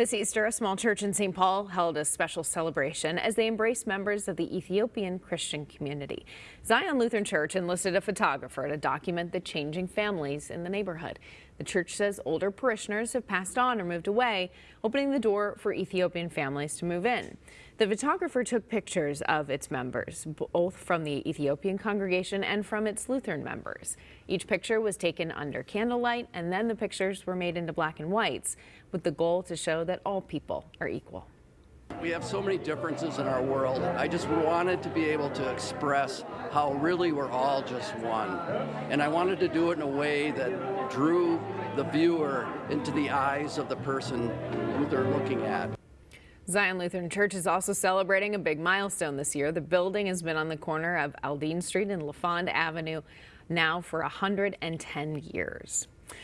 This Easter, a small church in St. Paul held a special celebration as they embraced members of the Ethiopian Christian community. Zion Lutheran Church enlisted a photographer to document the changing families in the neighborhood. The church says older parishioners have passed on or moved away, opening the door for Ethiopian families to move in. The photographer took pictures of its members, both from the Ethiopian congregation and from its Lutheran members. Each picture was taken under candlelight, and then the pictures were made into black and whites, with the goal to show that all people are equal. We have so many differences in our world. I just wanted to be able to express how really we're all just one. And I wanted to do it in a way that drew the viewer into the eyes of the person who they're looking at. Zion Lutheran Church is also celebrating a big milestone this year. The building has been on the corner of Aldine Street and LaFond Avenue now for 110 years.